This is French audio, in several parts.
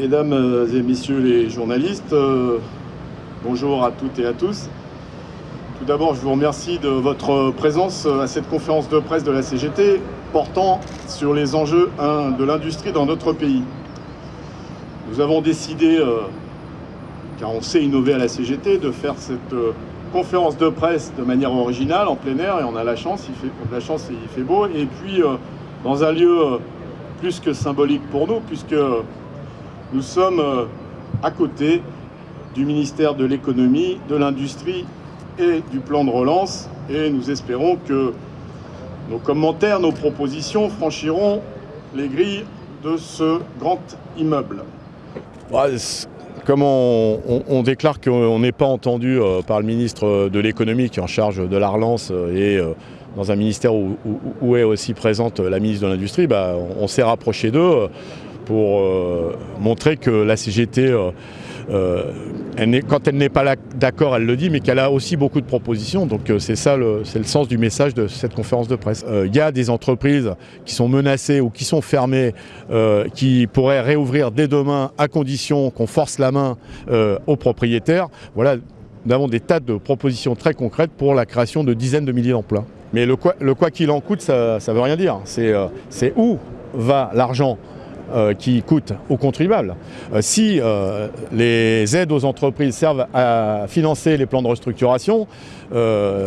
Mesdames et messieurs les journalistes, euh, bonjour à toutes et à tous. Tout d'abord, je vous remercie de votre présence à cette conférence de presse de la CGT portant sur les enjeux de l'industrie dans notre pays. Nous avons décidé, euh, car on sait innover à la CGT, de faire cette euh, conférence de presse de manière originale, en plein air, et on a la chance, la chance il fait beau, et puis dans un lieu plus que symbolique pour nous, puisque nous sommes euh, à côté du ministère de l'économie, de l'industrie et du plan de relance, et nous espérons que nos commentaires, nos propositions franchiront les grilles de ce grand immeuble. Comme on, déclare qu'on n'est pas entendu euh, par le ministre de l'économie qui est en charge de la relance euh, et dans un ministère où, est aussi présente la ministre de l'Industrie, bah, on, s'est rapproché d'eux pour euh, montrer que la CGT, euh, quand elle n'est pas d'accord, elle le dit, mais qu'elle a aussi beaucoup de propositions. Donc c'est ça, c'est le sens du message de cette conférence de presse. Il y a des entreprises qui sont menacées ou qui sont fermées, qui pourraient réouvrir dès demain à condition qu'on force la main aux propriétaires. Voilà, nous avons des tas de propositions très concrètes pour la création de dizaines de milliers d'emplois. Mais le quoi qu'il en coûte, ça ne veut rien dire. Euh, c'est où va l'argent euh, qui coûte aux contribuables. Euh, si euh, les aides aux entreprises servent à financer les plans de restructuration,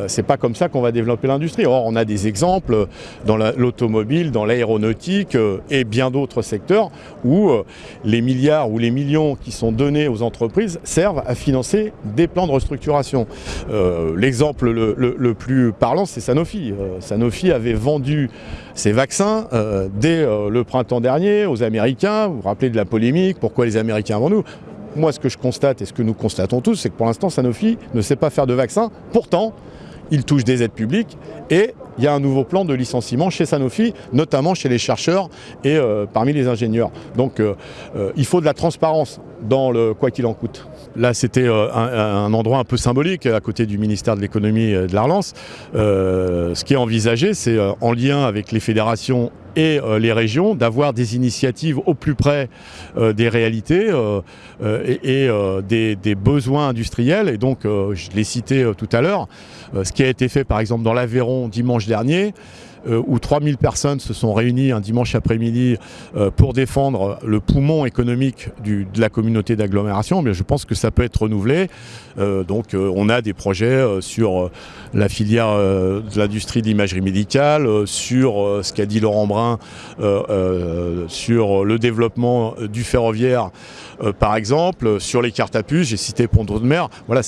c'est pas comme ça qu'on va développer l'industrie. Or, on a des exemples dans l'automobile, dans l'aéronautique et bien d'autres secteurs où les milliards ou les millions qui sont donnés aux entreprises servent à financer des plans de restructuration. L'exemple le, le, plus parlant, c'est Sanofi. Sanofi avait vendu ses vaccins dès le printemps dernier aux Américains. Vous vous rappelez de la polémique, pourquoi les Américains avant nous? Moi, ce que je constate et ce que nous constatons tous, c'est que pour l'instant, Sanofi ne sait pas faire de vaccins. Pourtant, il touche des aides publiques et il y a un nouveau plan de licenciement chez Sanofi, notamment chez les chercheurs et euh, parmi les ingénieurs. Donc euh, euh, il faut de la transparence dans le quoi qu'il en coûte. Là, c'était un, endroit un peu symbolique à côté du ministère de l'économie et de la relance. ce qui est envisagé, c'est en lien avec les fédérations et les régions d'avoir des initiatives au plus près des réalités et, des, besoins industriels. Et donc, je l'ai cité tout à l'heure, ce qui a été fait par exemple dans l'Aveyron dimanche dernier, euh, où 3000 personnes se sont réunies un dimanche après-midi euh, pour défendre le poumon économique de la communauté d'agglomération, mais je pense que ça peut être renouvelé. Euh, donc on a des projets sur la filière de l'industrie d'imagerie médicale, sur ce qu'a dit Laurent Brun, sur le développement du ferroviaire par exemple, sur les cartes à puce, j'ai cité Pont de Mer. Voilà,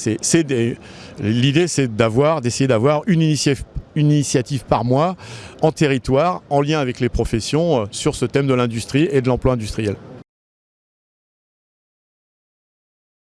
l'idée c'est d'avoir, d'essayer d'avoir une initiative une initiative par mois en territoire, en lien avec les professions, euh, sur ce thème de l'industrie et de l'emploi industriel.